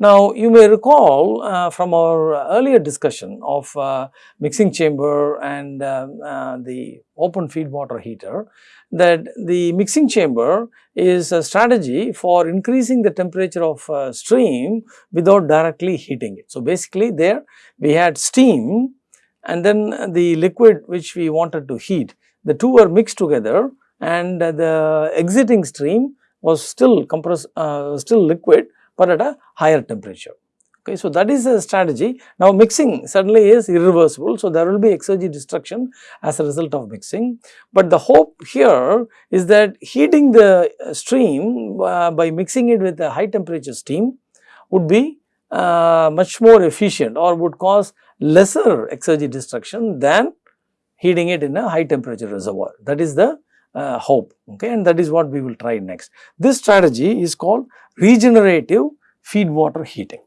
Now, you may recall uh, from our earlier discussion of uh, mixing chamber and uh, uh the open feed water heater that the mixing chamber is a strategy for increasing the temperature of uh, stream without directly heating it. So, basically there we had steam and then the liquid which we wanted to heat the two were mixed together and the exiting stream was still compressed uh, still liquid but at a higher temperature. Okay, so that is a strategy. Now mixing certainly is irreversible, so there will be exergy destruction as a result of mixing. But the hope here is that heating the stream uh, by mixing it with a high temperature steam would be uh, much more efficient or would cause lesser exergy destruction than heating it in a high temperature reservoir. That is the uh, hope okay and that is what we will try next. This strategy is called regenerative feed water heating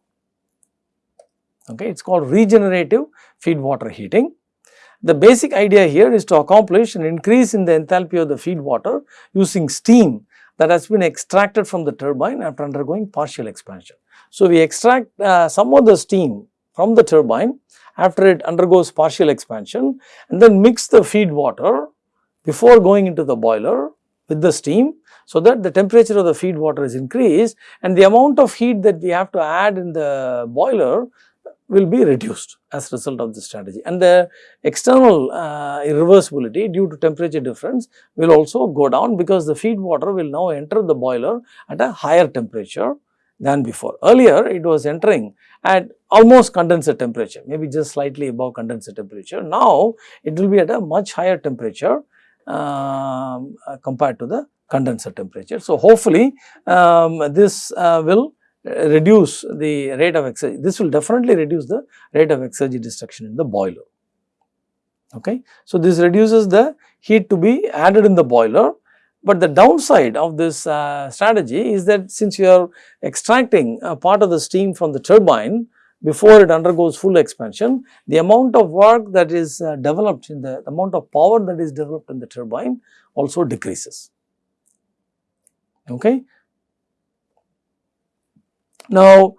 okay it is called regenerative feed water heating. The basic idea here is to accomplish an increase in the enthalpy of the feed water using steam that has been extracted from the turbine after undergoing partial expansion. So, we extract uh, some of the steam from the turbine after it undergoes partial expansion and then mix the feed water before going into the boiler with the steam so that the temperature of the feed water is increased and the amount of heat that we have to add in the boiler will be reduced as a result of this strategy and the external uh, irreversibility due to temperature difference will also go down because the feed water will now enter the boiler at a higher temperature than before. Earlier it was entering at almost condenser temperature maybe just slightly above condenser temperature. Now it will be at a much higher temperature compared to the condenser temperature. So hopefully um, this uh, will reduce the rate of exergy, this will definitely reduce the rate of exergy destruction in the boiler. Okay. So, this reduces the heat to be added in the boiler, but the downside of this uh, strategy is that since you are extracting a part of the steam from the turbine before it undergoes full expansion, the amount of work that is uh, developed in the, the amount of power that is developed in the turbine also decreases. Okay. Now,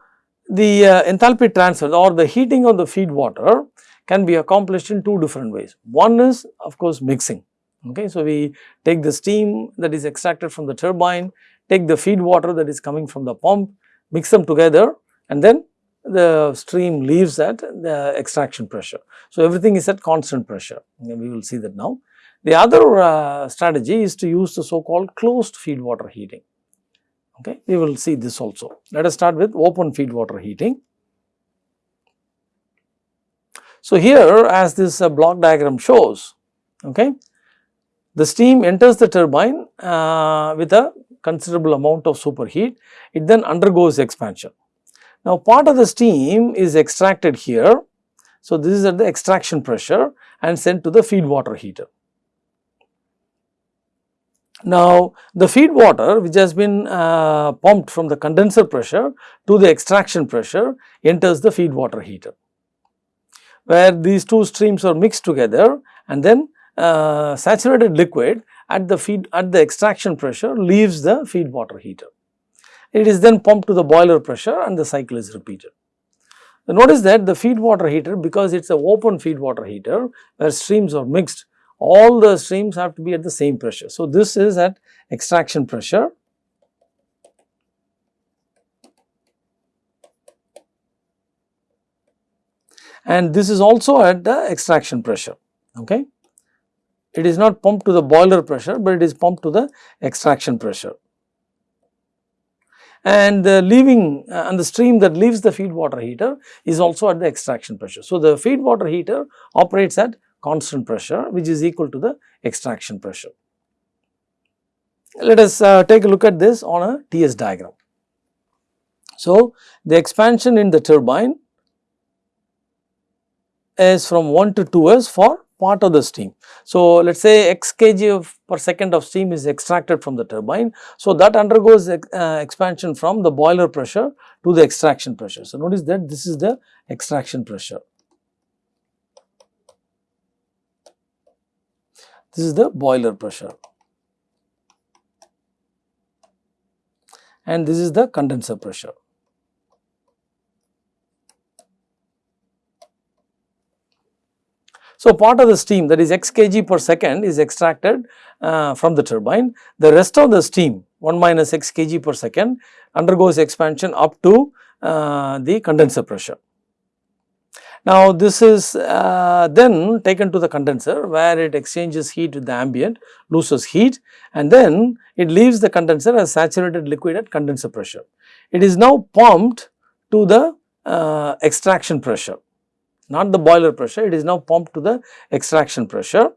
the uh, enthalpy transfer or the heating of the feed water can be accomplished in two different ways. One is of course mixing. Okay. So, we take the steam that is extracted from the turbine, take the feed water that is coming from the pump, mix them together and then the stream leaves at the extraction pressure. So, everything is at constant pressure we will see that now. The other uh, strategy is to use the so called closed feed water heating okay. We will see this also. Let us start with open feed water heating. So, here as this uh, block diagram shows, okay, the steam enters the turbine uh, with a considerable amount of superheat, it then undergoes expansion. Now, part of the steam is extracted here. So, this is at the extraction pressure and sent to the feed water heater. Now, the feed water which has been uh, pumped from the condenser pressure to the extraction pressure enters the feed water heater, where these two streams are mixed together and then uh, saturated liquid at the feed at the extraction pressure leaves the feed water heater. It is then pumped to the boiler pressure and the cycle is repeated. notice that the feed water heater because it is a open feed water heater where streams are mixed all the streams have to be at the same pressure. So, this is at extraction pressure. And this is also at the extraction pressure, okay. It is not pumped to the boiler pressure, but it is pumped to the extraction pressure. And the leaving uh, and the stream that leaves the feed water heater is also at the extraction pressure. So, the feed water heater operates at constant pressure which is equal to the extraction pressure. Let us uh, take a look at this on a TS diagram. So, the expansion in the turbine is from 1 to 2s for part of the steam. So, let us say x kg of per second of steam is extracted from the turbine. So, that undergoes uh, expansion from the boiler pressure to the extraction pressure. So, notice that this is the extraction pressure. This is the boiler pressure and this is the condenser pressure. So, part of the steam that is x kg per second is extracted uh, from the turbine. The rest of the steam 1 minus x kg per second undergoes expansion up to uh, the condenser pressure. Now, this is uh, then taken to the condenser where it exchanges heat with the ambient, loses heat and then it leaves the condenser as saturated liquid at condenser pressure. It is now pumped to the uh, extraction pressure, not the boiler pressure, it is now pumped to the extraction pressure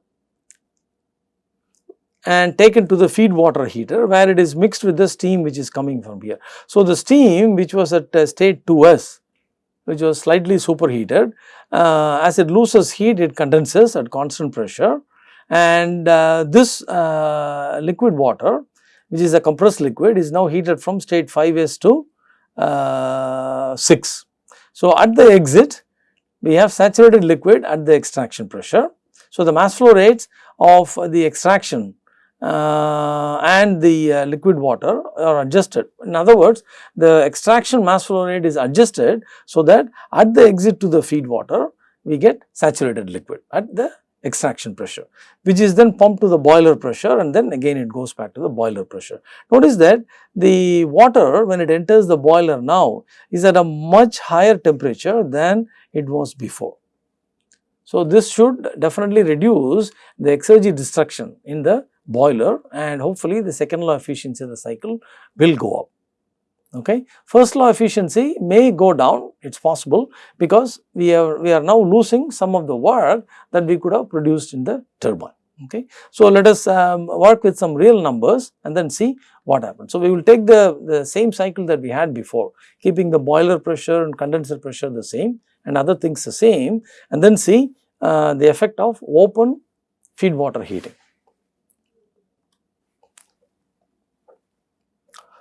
and taken to the feed water heater where it is mixed with the steam which is coming from here. So, the steam which was at uh, state 2s which was slightly superheated. Uh, as it loses heat, it condenses at constant pressure and uh, this uh, liquid water which is a compressed liquid is now heated from state 5s to uh, 6. So, at the exit we have saturated liquid at the extraction pressure. So, the mass flow rates of the extraction uh, and the uh, liquid water are adjusted. In other words, the extraction mass flow rate is adjusted so that at the exit to the feed water, we get saturated liquid at the extraction pressure, which is then pumped to the boiler pressure and then again it goes back to the boiler pressure. Notice that the water when it enters the boiler now is at a much higher temperature than it was before. So, this should definitely reduce the exergy destruction in the boiler and hopefully the second law efficiency of the cycle will go up. Okay. First law efficiency may go down, it is possible because we are, we are now losing some of the work that we could have produced in the turbine. Okay. So, let us um, work with some real numbers and then see what happens. So, we will take the, the same cycle that we had before, keeping the boiler pressure and condenser pressure the same and other things the same and then see uh, the effect of open feed water heating.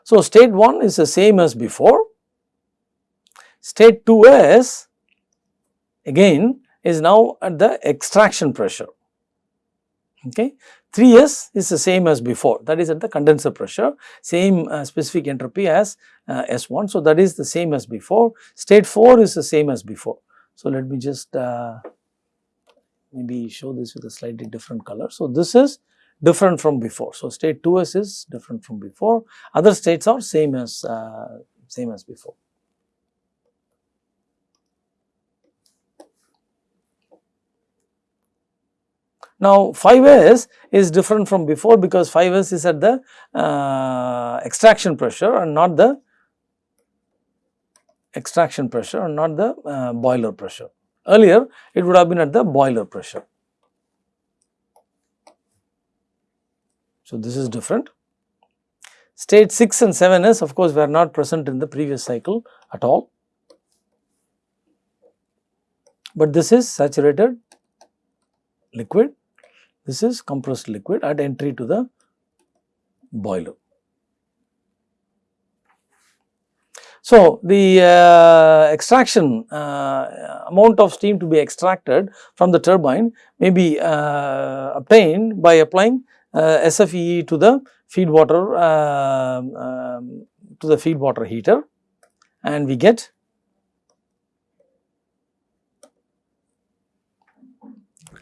So, state 1 is the same as before. State 2s again is now at the extraction pressure. Okay. 3s is the same as before that is at the condenser pressure same uh, specific entropy as uh, S1. So, that is the same as before. State 4 is the same as before. So, let me just uh, maybe show this with a slightly different color. So, this is different from before. So, state 2s is different from before, other states are same as uh, same as before. Now, 5s is different from before because 5s is at the uh, extraction pressure and not the extraction pressure and not the uh, boiler pressure. Earlier, it would have been at the boiler pressure. So, this is different. State 6 and 7 is of course, were not present in the previous cycle at all, but this is saturated liquid, this is compressed liquid at entry to the boiler. So, the uh, extraction uh, amount of steam to be extracted from the turbine may be uh, obtained by applying uh, SFEE to the feed water uh, um, to the feed water heater and we get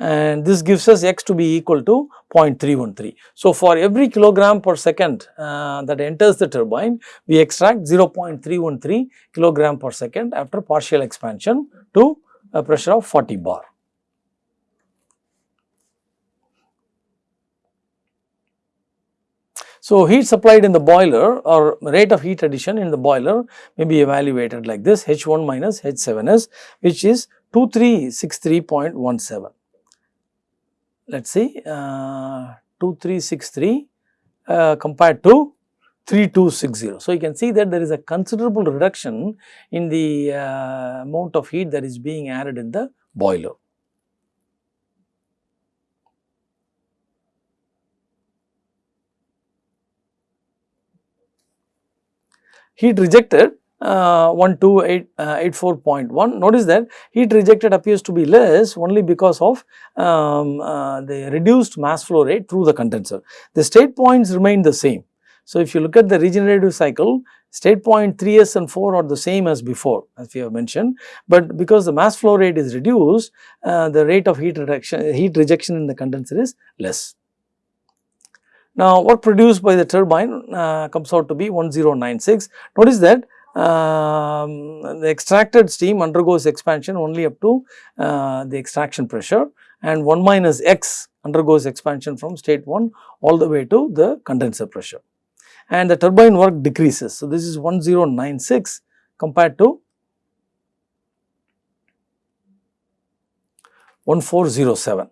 and this gives us x to be equal to 0.313. So, for every kilogram per second uh, that enters the turbine, we extract 0.313 kilogram per second after partial expansion to a pressure of 40 bar. So, heat supplied in the boiler or rate of heat addition in the boiler may be evaluated like this H1 minus H7S which is 2363.17. Let us see uh, 2363 uh, compared to 3260. So, you can see that there is a considerable reduction in the uh, amount of heat that is being added in the boiler. Heat rejected uh, 1284.1. Uh, Notice that heat rejected appears to be less only because of um, uh, the reduced mass flow rate through the condenser. The state points remain the same. So, if you look at the regenerative cycle state point 3s and 4 are the same as before as we have mentioned, but because the mass flow rate is reduced uh, the rate of heat reduction heat rejection in the condenser is less. Now, work produced by the turbine uh, comes out to be 1096. Notice that um, the extracted steam undergoes expansion only up to uh, the extraction pressure and 1 minus x undergoes expansion from state 1 all the way to the condenser pressure and the turbine work decreases. So, this is 1096 compared to 1407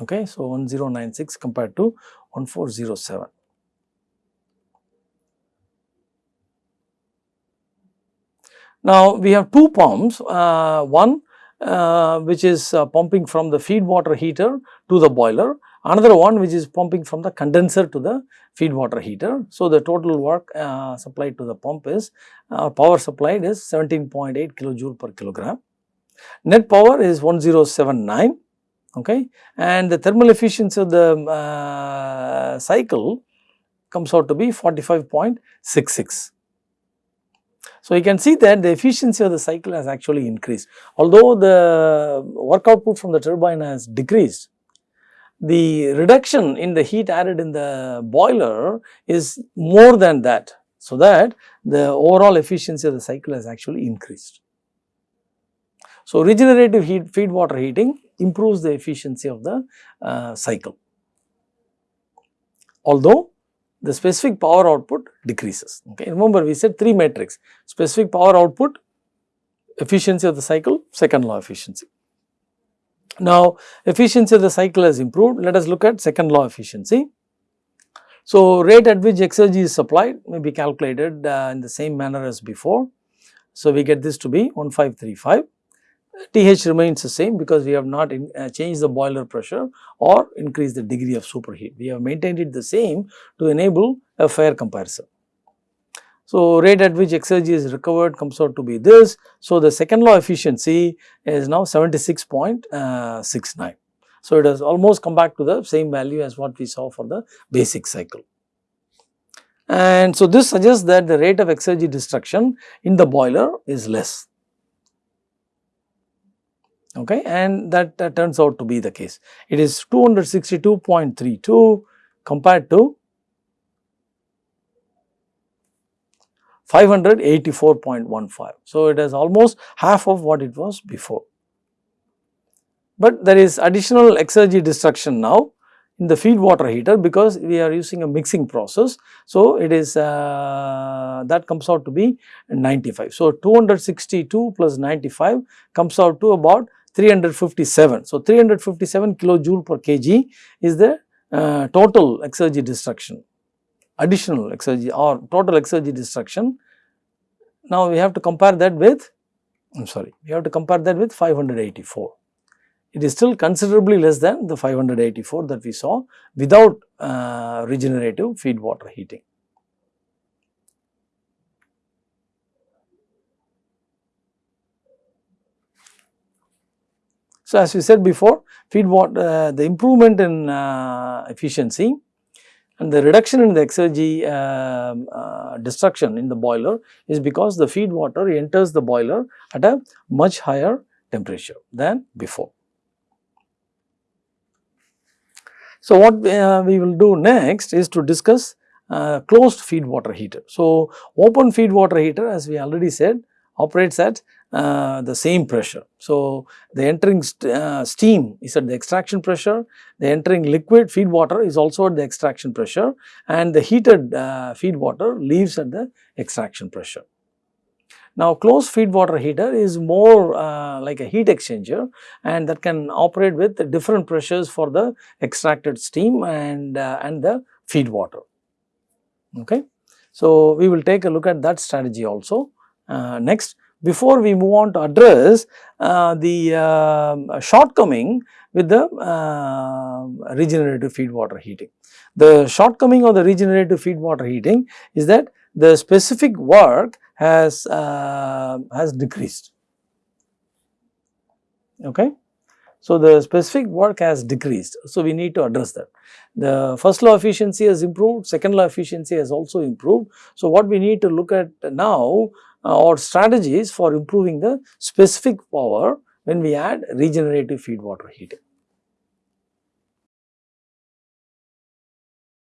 okay. So, 1096 compared to 1407. Now, we have two pumps, uh, one uh, which is uh, pumping from the feed water heater to the boiler, another one which is pumping from the condenser to the feed water heater. So, the total work uh, supplied to the pump is uh, power supplied is 17.8 kilojoule per kilogram. Net power is 1079 okay and the thermal efficiency of the uh, cycle comes out to be 45.66. So, you can see that the efficiency of the cycle has actually increased. Although the work output from the turbine has decreased, the reduction in the heat added in the boiler is more than that. So, that the overall efficiency of the cycle has actually increased. So, regenerative heat feed water heating improves the efficiency of the uh, cycle. Although the specific power output decreases. Okay. Remember we said three metrics specific power output, efficiency of the cycle, second law efficiency. Now efficiency of the cycle has improved, let us look at second law efficiency. So rate at which exergy is supplied may be calculated uh, in the same manner as before. So we get this to be 1535 TH remains the same because we have not in, uh, changed the boiler pressure or increased the degree of superheat. We have maintained it the same to enable a fair comparison. So, rate at which exergy is recovered comes out to be this. So, the second law efficiency is now 76.69. So, it has almost come back to the same value as what we saw for the basic cycle. And so, this suggests that the rate of exergy destruction in the boiler is less okay and that, that turns out to be the case. It is 262.32 compared to 584.15. So, it is almost half of what it was before. But there is additional exergy destruction now in the feed water heater because we are using a mixing process. So, it is uh, that comes out to be 95. So, 262 plus 95 comes out to about 357. So, 357 kilojoule per kg is the uh, total exergy destruction, additional exergy or total exergy destruction. Now, we have to compare that with, I am sorry, we have to compare that with 584. It is still considerably less than the 584 that we saw without uh, regenerative feed water heating. So, as we said before feed water uh, the improvement in uh, efficiency and the reduction in the exergy uh, uh, destruction in the boiler is because the feed water enters the boiler at a much higher temperature than before. So, what uh, we will do next is to discuss uh, closed feed water heater. So, open feed water heater as we already said operates at uh, the same pressure. So, the entering st uh, steam is at the extraction pressure, the entering liquid feed water is also at the extraction pressure and the heated uh, feed water leaves at the extraction pressure. Now, closed feed water heater is more uh, like a heat exchanger and that can operate with different pressures for the extracted steam and, uh, and the feed water. Okay. So, we will take a look at that strategy also next before we move on to address uh, the uh, shortcoming with the uh, regenerative feed water heating. The shortcoming of the regenerative feed water heating is that the specific work has, uh, has decreased. Okay. So, the specific work has decreased. So, we need to address that. The first law efficiency has improved, second law efficiency has also improved. So, what we need to look at now uh, or strategies for improving the specific power when we add regenerative feed water heating.